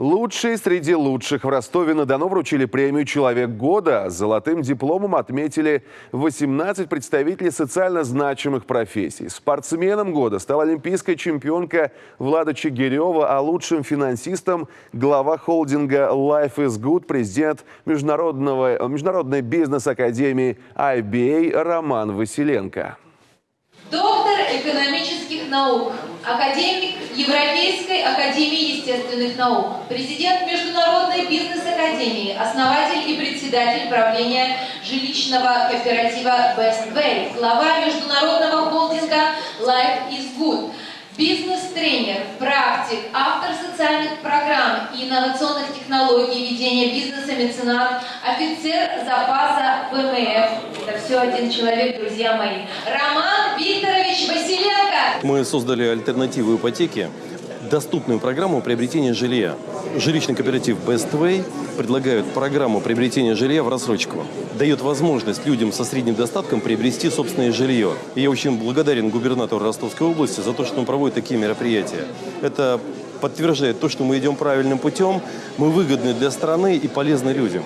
Лучшие среди лучших в Ростове-на-Дону вручили премию «Человек года». Золотым дипломом отметили 18 представителей социально значимых профессий. Спортсменом года стала олимпийская чемпионка Влада Чигирева, а лучшим финансистом – глава холдинга Life is Good, президент международного, Международной бизнес-академии IBA Роман Василенко. Доктор экономических наук, академик Европейской академии естественных наук, президент Международной бизнес-академии, основатель и председатель правления жилищного кооператива Best Way, глава международного холдинга Life is Good, бизнес-тренер, практик, автор социальных программ и инновационных технологий ведения бизнеса, меценат, офицер запаса ВМФ. Это все один человек, друзья мои. Роман Василенко. Мы создали альтернативу ипотеке, доступную программу приобретения жилья. Жилищный кооператив Best предлагает программу приобретения жилья в рассрочку. Дает возможность людям со средним достатком приобрести собственное жилье. И я очень благодарен губернатору Ростовской области за то, что он проводит такие мероприятия. Это подтверждает то, что мы идем правильным путем, мы выгодны для страны и полезны людям.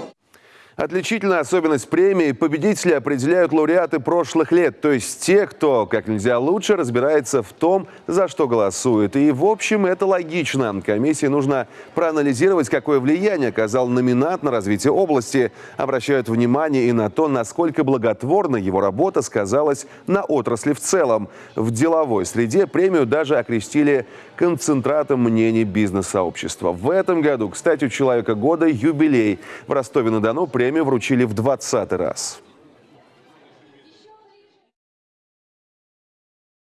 Отличительная особенность премии – победители определяют лауреаты прошлых лет, то есть те, кто как нельзя лучше разбирается в том, за что голосует. И, в общем, это логично. Комиссии нужно проанализировать, какое влияние оказал номинат на развитие области. Обращают внимание и на то, насколько благотворно его работа сказалась на отрасли в целом. В деловой среде премию даже окрестили концентратом мнений бизнес-сообщества. В этом году, кстати, у «Человека года» юбилей. В Ростове-на-Дону премию вручили в 20 раз.